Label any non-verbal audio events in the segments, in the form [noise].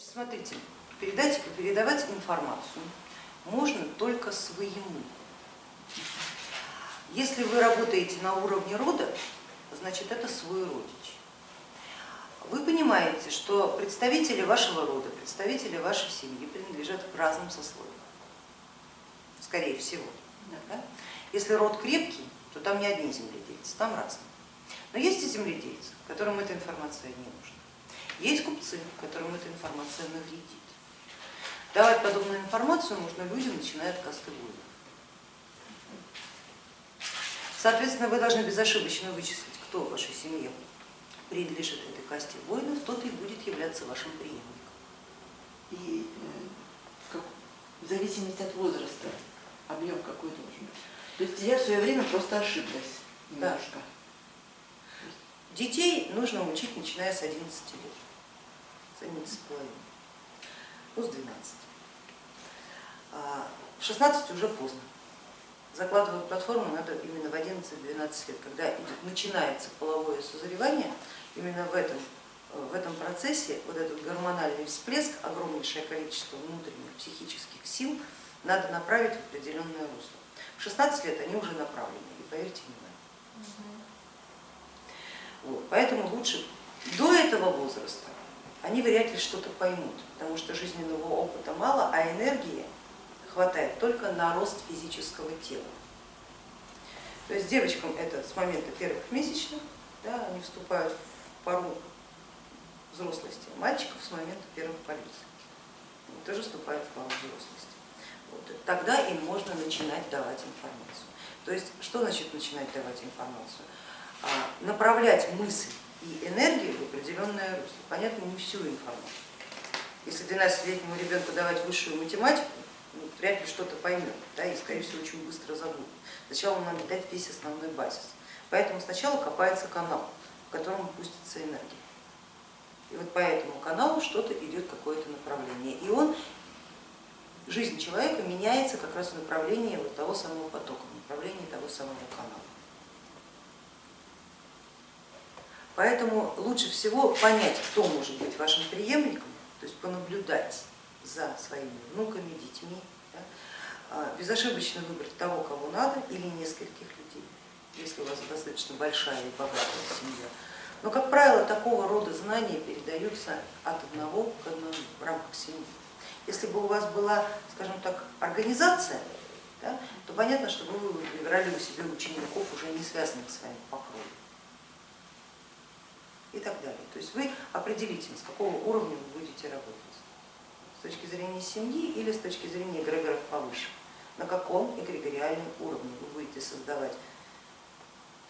Смотрите, передать, передавать информацию можно только своему. Если вы работаете на уровне рода, значит это свой родич. Вы понимаете, что представители вашего рода, представители вашей семьи принадлежат к разным сословиям, скорее всего. Да? Если род крепкий, то там не одни земледельцы, там разные. Но есть и земледельцы, которым эта информация не нужна. Есть купцы, которым эта информация навредит. Давать подобную информацию можно людям, начиная от касты воинов. Соответственно, вы должны безошибочно вычислить, кто в вашей семье принадлежит этой касте воинов, тот и будет являться вашим преемником. И э, как, в зависимости от возраста объем какой должен быть. То есть я в свое время просто ошиблась немножко. Да. Детей нужно учить, начиная с 11 лет, с 11 половиной, ну с 12. А в 16 уже поздно. Закладывать платформу надо именно в 11-12 лет, когда идет, начинается половое созревание, именно в этом, в этом процессе вот этот гормональный всплеск, огромнейшее количество внутренних психических сил надо направить в определенное русло. В 16 лет они уже направлены, и поверьте мне, вот, поэтому лучше до этого возраста они вряд ли что-то поймут, потому что жизненного опыта мало, а энергии хватает только на рост физического тела. То есть девочкам это с момента первых месячных, да, они вступают в пару взрослости, мальчиков с момента первых полюций, они тоже вступают в пару взрослости. Вот, тогда им можно начинать давать информацию. То есть что значит начинать давать информацию? А, направлять мысль и энергию в определенное русло. Понятно, не всю информацию. Если 12-летнему ребенку давать высшую математику, ну, вряд ли что-то поймет, да, и скорее всего очень быстро забудет. Сначала надо дать весь основной базис. Поэтому сначала копается канал, в котором пустится энергия. И вот по этому каналу что-то идет, какое-то направление. И он, жизнь человека меняется как раз в направлении вот того самого потока, в направлении того самого канала. Поэтому лучше всего понять, кто может быть вашим преемником, то есть понаблюдать за своими внуками, детьми, да, а, безошибочно выбрать того, кого надо, или нескольких людей, если у вас достаточно большая и богатая семья. Но, как правило, такого рода знания передаются от одного к одному в рамках семьи. Если бы у вас была, скажем так, организация, да, то понятно, что вы выбирали у себя учеников, уже не связанных с вами по крови и так далее. То есть вы определите, с какого уровня вы будете работать, с точки зрения семьи или с точки зрения эгрегоров повыше, на каком эгрегориальном уровне вы будете создавать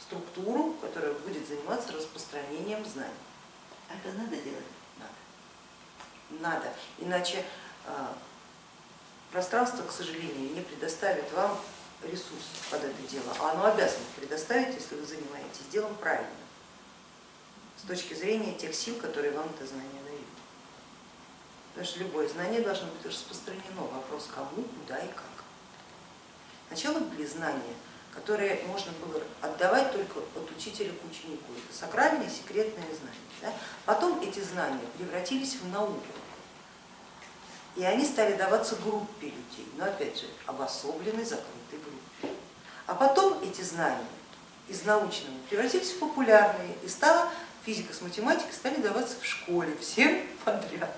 структуру, которая будет заниматься распространением знаний. А это надо делать? Надо. Надо, иначе а, пространство, к сожалению, не предоставит вам ресурс под это дело, а оно обязано предоставить, если вы занимаетесь делом правильно с точки зрения тех сил, которые вам это знание дают. Потому что любое знание должно быть распространено. Вопрос кому, куда и как. Сначала были знания, которые можно было отдавать только от учителя к ученику. Это сакральные, секретные знания. Да? Потом эти знания превратились в науку. И они стали даваться группе людей, но опять же обособленной, закрытой группе. А потом эти знания из научного превратились в популярные и стало физика с математикой стали даваться в школе всем [laughs] подряд.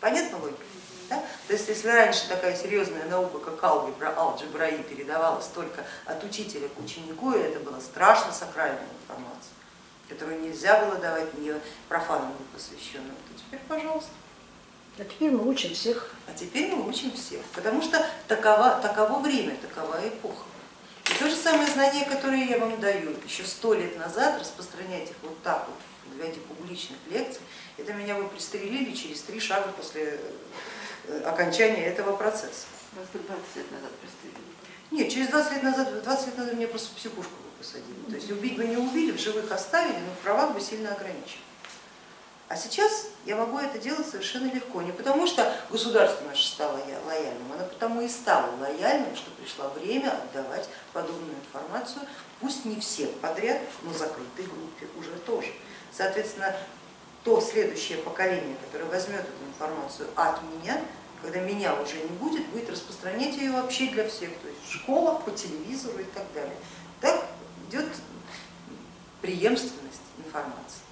Понятно логика? Да? То есть если раньше такая серьезная наука, как алгебра, алгебра и передавалась только от учителя к ученику, и это была страшно сакральная информация, которую нельзя было давать не профанам не посвященным, то теперь пожалуйста. А теперь мы учим всех. А теперь мы учим всех, потому что такова, таково время, такова эпоха. То же самое знание, которое я вам даю еще сто лет назад, распространять их вот так вот в виде публичных лекций, это меня бы пристрелили через три шага после э, окончания этого процесса. Вас 20 лет назад пристрелили? Нет, через 20 лет назад, 20 лет назад меня просто в психушку бы посадили. То есть убить бы не убили, в живых оставили, но в правах бы сильно ограничили. А сейчас я могу это делать совершенно легко, не потому что государство наше стало лояльным, оно потому и стало лояльным, что пришло время отдавать подобную информацию, пусть не всем подряд, но закрытой группе уже тоже. Соответственно, то следующее поколение, которое возьмет эту информацию от меня, когда меня уже не будет, будет распространять ее вообще для всех, то есть в школах, по телевизору и так далее. Так идет преемственность информации.